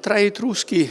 Tra Etruschi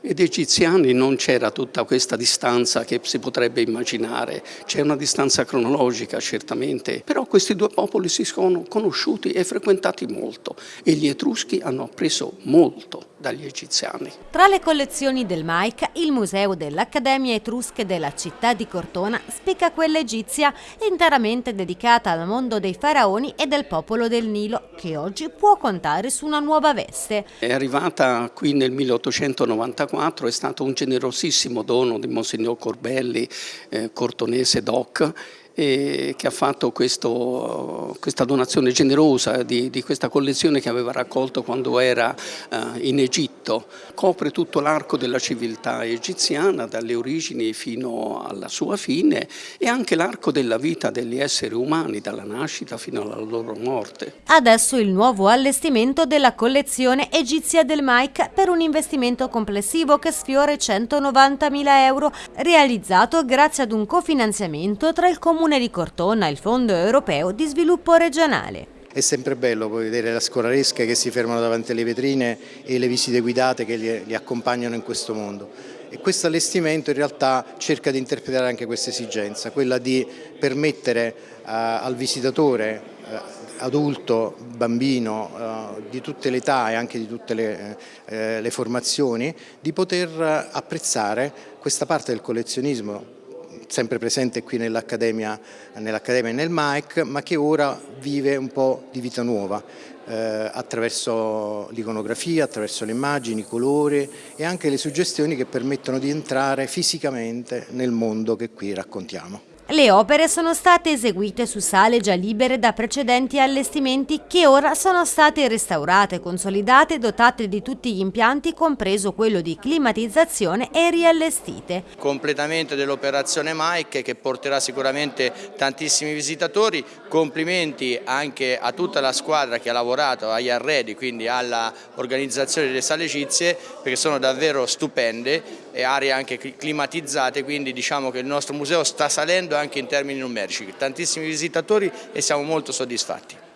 ed egiziani non c'era tutta questa distanza che si potrebbe immaginare, c'è una distanza cronologica certamente, però questi due popoli si sono conosciuti e frequentati molto e gli Etruschi hanno appreso molto dagli egiziani. Tra le collezioni del MAIC, il Museo dell'Accademia Etrusche della città di Cortona spicca quella egizia interamente dedicata al mondo dei faraoni e del popolo del Nilo, che oggi può contare su una nuova veste. È arrivata qui nel 1894, è stato un generosissimo dono di Monsignor Corbelli, eh, cortonese doc, che ha fatto questo, questa donazione generosa di, di, questa collezione che aveva raccolto quando era uh, in Egitto. Copre tutto l'arco della civiltà egiziana, dalle origini fino alla sua fine e anche l'arco della vita degli esseri umani, dalla nascita fino alla loro morte. Adesso il nuovo allestimento della collezione egizia del Mike per un investimento complessivo che sfiora i 190.000 euro, realizzato grazie ad un cofinanziamento tra il Comune Comune di Cortona il Fondo Europeo di Sviluppo Regionale. È sempre bello poi vedere le scolaresche che si fermano davanti alle vetrine e le visite guidate che li, accompagnano in questo mondo. E questo allestimento in realtà cerca di interpretare anche questa esigenza, quella di permettere uh, al visitatore uh, adulto, bambino, uh, di tutte le età e anche di tutte le, le formazioni, di poter apprezzare questa parte del collezionismo sempre presente qui nell'Accademia nell e nel MAEC, ma che ora vive un po' di vita nuova eh, attraverso l'iconografia, attraverso le immagini, i colori e anche le suggestioni che permettono di entrare fisicamente nel mondo che qui raccontiamo. Le opere sono state eseguite su sale già libere da precedenti allestimenti che ora sono state restaurate, consolidate e dotate di tutti gli impianti, compreso quello di climatizzazione e riallestite. Completamento dell'operazione Mike che porterà sicuramente tantissimi visitatori, complimenti anche a tutta la squadra che ha lavorato agli arredi, quindi all'organizzazione delle sale egizie, perché sono davvero stupende e aree anche climatizzate, quindi diciamo che il nostro museo sta salendo anche in termini numerici, tantissimi visitatori e siamo molto soddisfatti.